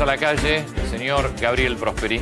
a la calle, el señor Gabriel Prosperi.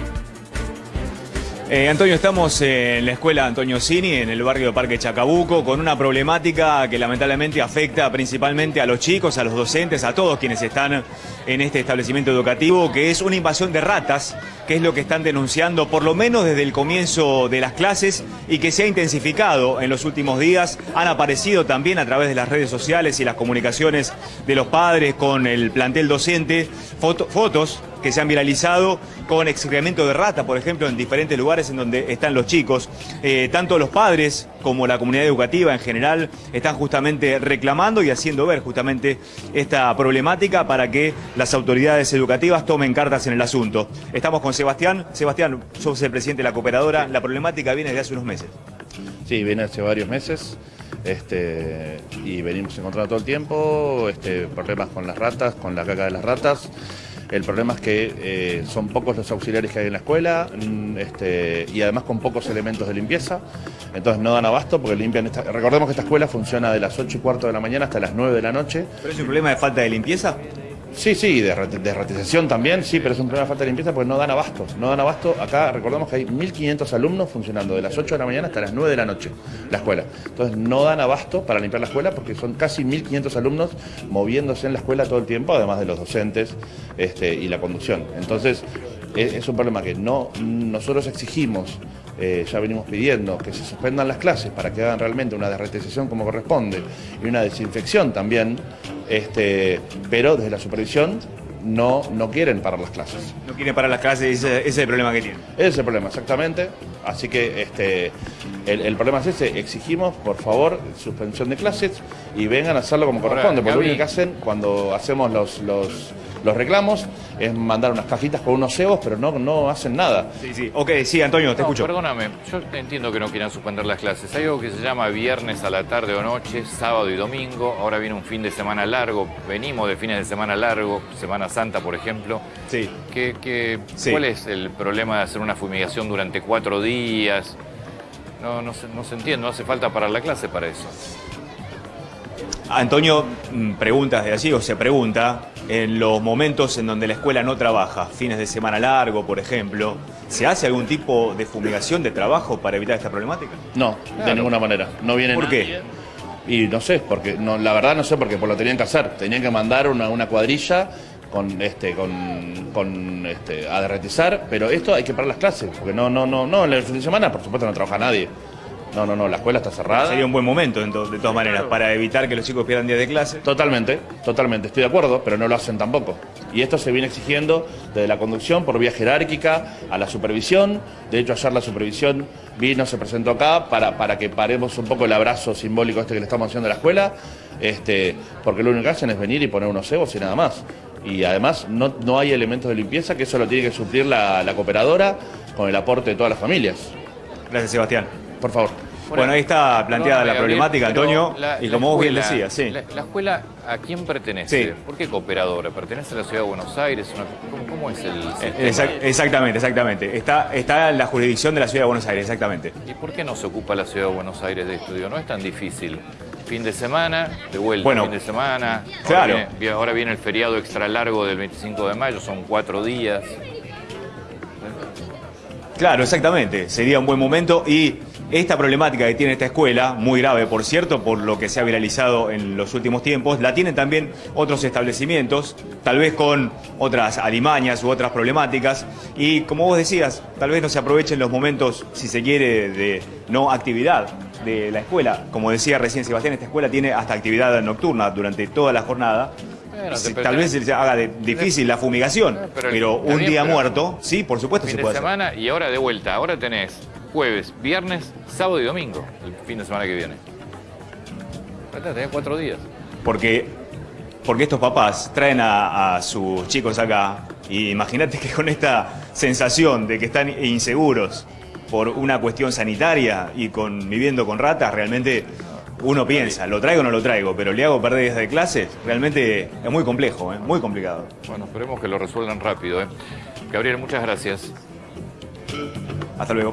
Eh, Antonio, estamos en la escuela Antonio Cini, en el barrio de Parque Chacabuco, con una problemática que lamentablemente afecta principalmente a los chicos, a los docentes, a todos quienes están en este establecimiento educativo, que es una invasión de ratas, que es lo que están denunciando por lo menos desde el comienzo de las clases y que se ha intensificado en los últimos días. Han aparecido también a través de las redes sociales y las comunicaciones de los padres con el plantel docente fotos que se han viralizado con excremento de rata, por ejemplo, en diferentes lugares en donde están los chicos. Eh, tanto los padres como la comunidad educativa en general están justamente reclamando y haciendo ver justamente esta problemática para que las autoridades educativas tomen cartas en el asunto. Estamos con Sebastián. Sebastián, sos el presidente de la cooperadora. La problemática viene desde hace unos meses. Sí, viene hace varios meses. Este, y venimos encontrando todo el tiempo este, problemas con las ratas, con la caca de las ratas. El problema es que eh, son pocos los auxiliares que hay en la escuela mm, este, y además con pocos elementos de limpieza. Entonces no dan abasto porque limpian... Esta... Recordemos que esta escuela funciona de las 8 y cuarto de la mañana hasta las 9 de la noche. ¿Pero es un problema de falta de limpieza? Sí, sí, de, de ratización también, sí, pero es un problema de falta de limpieza porque no dan abasto. No dan abasto. Acá recordemos que hay 1.500 alumnos funcionando de las 8 de la mañana hasta las 9 de la noche la escuela. Entonces no dan abasto para limpiar la escuela porque son casi 1.500 alumnos moviéndose en la escuela todo el tiempo, además de los docentes este, y la conducción. Entonces es, es un problema que no nosotros exigimos eh, ya venimos pidiendo que se suspendan las clases para que hagan realmente una derretización como corresponde y una desinfección también, este, pero desde la supervisión no, no quieren parar las clases. No quieren parar las clases, ese, ese es el problema que tienen. Ese es el problema, exactamente. Así que este, el, problema es ese, exigimos por favor suspensión de clases y vengan a hacerlo como corresponde, porque lo único que hacen cuando hacemos los, los los reclamos es mandar unas cajitas con unos cebos, pero no, no hacen nada. Sí, sí. Ok, sí, Antonio, te escucho. Perdóname, yo entiendo que no quieran suspender las clases. Hay algo que se llama viernes a la tarde o noche, sábado y domingo. Ahora viene un fin de semana largo. Venimos de fines de semana largo, Semana Santa, por ejemplo. Sí. ¿Qué, ¿Cuál es el problema de hacer una fumigación durante cuatro días? No, no, se, no se entiende, no hace falta parar la clase para eso. Antonio, mm, preguntas de allí o se pregunta, en los momentos en donde la escuela no trabaja, fines de semana largo, por ejemplo, ¿se hace algún tipo de fumigación de trabajo para evitar esta problemática? No, de ninguna manera. No viene ¿Por qué? Y no sé, porque no, la verdad no sé porque por lo tenían que hacer. Tenían que mandar una, una cuadrilla con este con, con este a derretizar, pero esto hay que parar las clases, porque no no no no en el fin de semana por supuesto no trabaja nadie. No, no, no, la escuela está cerrada. Sería un buen momento, de todas maneras, para evitar que los chicos pierdan días de clase. Totalmente, totalmente, estoy de acuerdo, pero no lo hacen tampoco. Y esto se viene exigiendo desde la conducción por vía jerárquica a la supervisión. De hecho, ayer la supervisión vino, se presentó acá para, para que paremos un poco el abrazo simbólico este que le estamos haciendo a la escuela, este, porque lo único que hacen es venir y poner unos cebos y nada más. Y además no, no hay elementos de limpieza, que eso lo tiene que suplir la, la cooperadora con el aporte de todas las familias. Gracias, Sebastián. Por favor. Bueno, ahí está planteada la problemática, Antonio, y como vos bien decías, sí. La, escuela a quién pertenece? ¿Por qué cooperadora? ¿Pertenece a la Ciudad de Buenos Aires? ¿cómo, es el eh, exactamente, exactamente. Está, está en la jurisdicción de la Ciudad de Buenos Aires, exactamente. ¿Y por qué no se ocupa la Ciudad de Buenos Aires de estudio? No es tan difícil. Fin de semana, de vuelta, bueno, fin de semana. Claro. Ahora viene, ahora viene el feriado extra largo del 25 de mayo, son cuatro días. Claro, exactamente. Sería un buen momento y esta problemática que tiene esta escuela, muy grave por cierto, por lo que se ha viralizado en los últimos tiempos, la tienen también otros establecimientos, tal vez con otras alimañas u otras problemáticas. Y como vos decías, tal vez no se aprovechen los momentos, si se quiere, de no actividad de la escuela. Como decía recién Sebastián, esta escuela tiene hasta actividad nocturna durante toda la jornada. tal vez se haga difícil la fumigación, pero, un día muerto, sí, por supuesto se puede de semana y ahora de vuelta, ahora tenés jueves, viernes, sábado y domingo, el fin de semana que viene. Tenés cuatro días. Porque, porque estos papás traen a, sus chicos acá y imagínate que con esta sensación de que están inseguros por una cuestión sanitaria y con viviendo con ratas, realmente uno piensa, ¿lo traigo o no lo traigo? Pero le hago perder días de clases, realmente es muy complejo, ¿eh? muy complicado. Bueno, esperemos que lo resuelvan rápido. ¿eh? Gabriel, muchas gracias. Hasta luego.